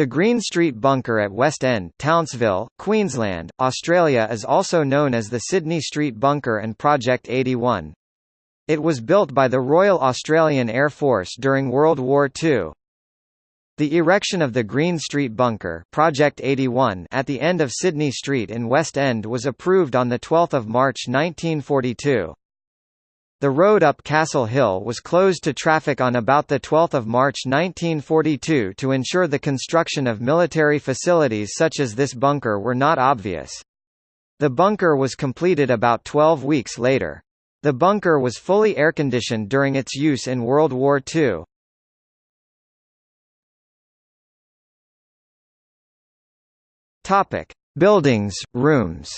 The Green Street Bunker at West End Townsville, Queensland, Australia is also known as the Sydney Street Bunker and Project 81. It was built by the Royal Australian Air Force during World War II. The erection of the Green Street Bunker Project 81 at the end of Sydney Street in West End was approved on 12 March 1942. The road up Castle Hill was closed to traffic on about 12 March 1942 to ensure the construction of military facilities such as this bunker were not obvious. The bunker was completed about 12 weeks later. The bunker was fully air-conditioned during its use in World War II. Topic: Buildings, rooms.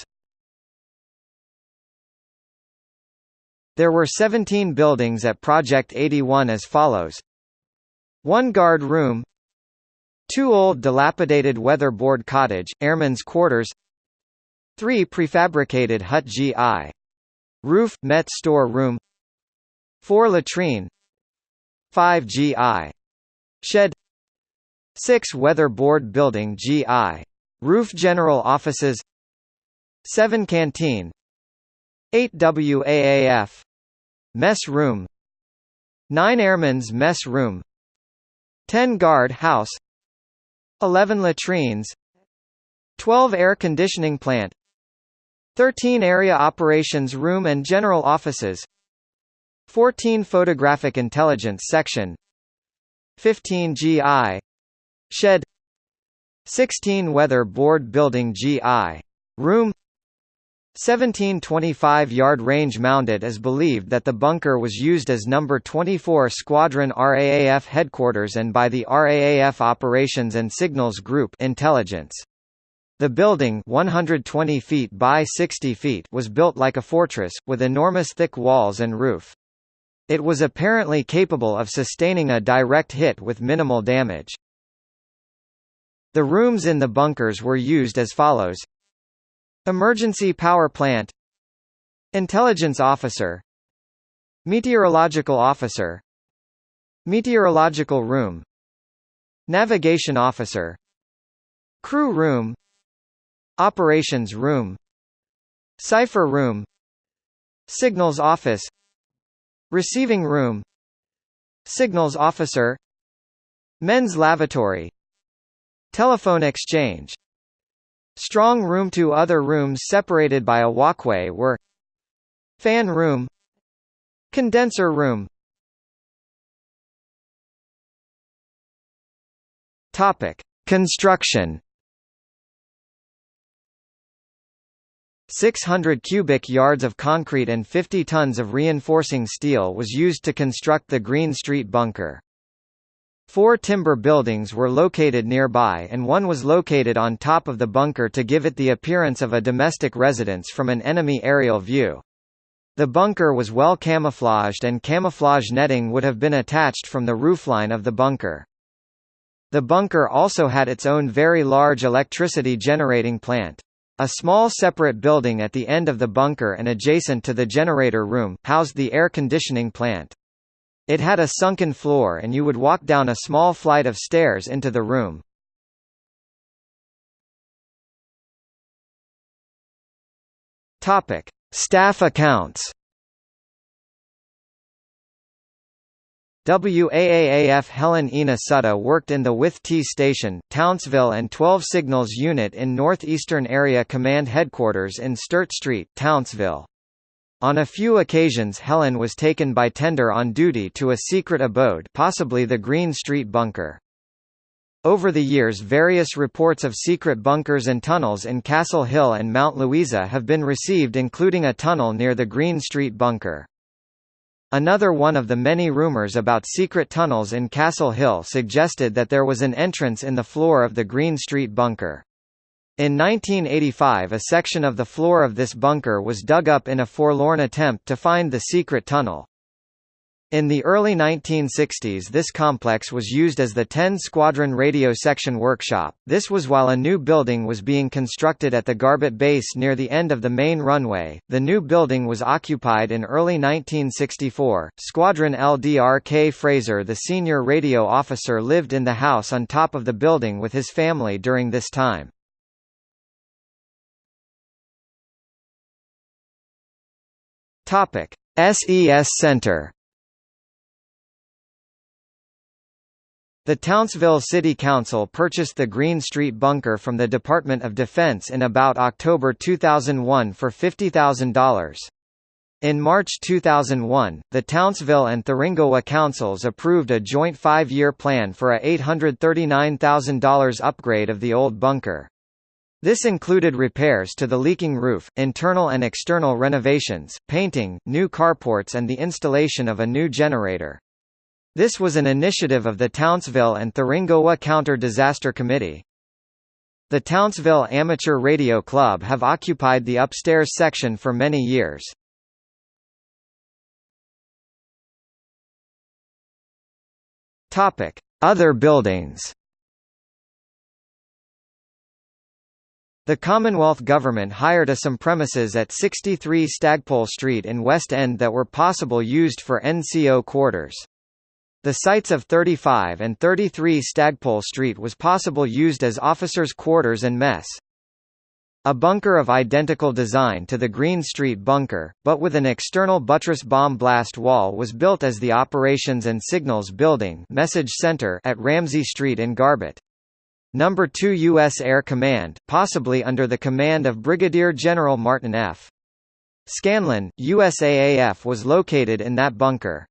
There were 17 buildings at Project 81 as follows. 1 guard room. 2 old dilapidated weatherboard cottage, airmen's quarters. 3 prefabricated hut GI. Roof, Met store room. 4 latrine. 5 GI. Shed. 6 weatherboard building GI. Roof general offices. 7 canteen 8 WAAF Mess room. 9 Airmen's mess room. 10 guard house. 11 latrines. 12 air conditioning plant. 13 area operations room and general offices. 14 photographic intelligence section. 15 GI shed. 16 weather board building GI room 1725-yard range mounted is believed that the bunker was used as No. 24 Squadron RAAF headquarters and by the RAAF Operations and Signals Group intelligence. The building 120 feet by 60 feet was built like a fortress, with enormous thick walls and roof. It was apparently capable of sustaining a direct hit with minimal damage. The rooms in the bunkers were used as follows Emergency Power Plant. Intelligence Officer. Meteorological Officer. Meteorological Room. Navigation Officer. Crew Room. Operations Room. Cipher Room. Signals Office. Receiving Room. Signals Officer. Men's Lavatory. Telephone Exchange Strong room Two other rooms separated by a walkway were Fan room Condenser room Topic. Construction 600 cubic yards of concrete and 50 tons of reinforcing steel was used to construct the Green Street bunker. Four timber buildings were located nearby and one was located on top of the bunker to give it the appearance of a domestic residence from an enemy aerial view. The bunker was well camouflaged and camouflage netting would have been attached from the roofline of the bunker. The bunker also had its own very large electricity generating plant. A small separate building at the end of the bunker and adjacent to the generator room, housed the air conditioning plant. It had a sunken floor and you would walk down a small flight of stairs into the room. Topic: Staff accounts. WAAAF Helen Ina Sutta worked in the W/T Station, Townsville and 12 Signals Unit in Northeastern Area Command Headquarters in Sturt Street, Townsville. On a few occasions Helen was taken by tender on duty to a secret abode possibly the Green Street bunker. Over the years various reports of secret bunkers and tunnels in Castle Hill and Mount Louisa have been received including a tunnel near the Green Street bunker. Another one of the many rumors about secret tunnels in Castle Hill suggested that there was an entrance in the floor of the Green Street bunker. In 1985 a section of the floor of this bunker was dug up in a forlorn attempt to find the secret tunnel. In the early 1960s this complex was used as the 10 Squadron Radio Section Workshop, this was while a new building was being constructed at the Garbutt base near the end of the main runway. The new building was occupied in early 1964. Squadron LDR K. Fraser the senior radio officer lived in the house on top of the building with his family during this time. SES Center The Townsville City Council purchased the Green Street bunker from the Department of Defense in about October 2001 for $50,000. In March 2001, the Townsville and Thuringowa councils approved a joint five-year plan for a $839,000 upgrade of the old bunker. This included repairs to the leaking roof, internal and external renovations, painting, new carports and the installation of a new generator. This was an initiative of the Townsville and Thuringowa Counter-Disaster Committee. The Townsville Amateur Radio Club have occupied the upstairs section for many years. Other buildings The Commonwealth Government hired a some premises at 63 Stagpole Street in West End that were possible used for NCO quarters. The sites of 35 and 33 Stagpole Street was possible used as officers' quarters and mess. A bunker of identical design to the Green Street bunker, but with an external buttress bomb blast wall was built as the Operations and Signals Building Message Center at Ramsey Street in Garbutt. Number 2 U.S. Air Command, possibly under the command of Brigadier General Martin F. Scanlon, USAAF was located in that bunker.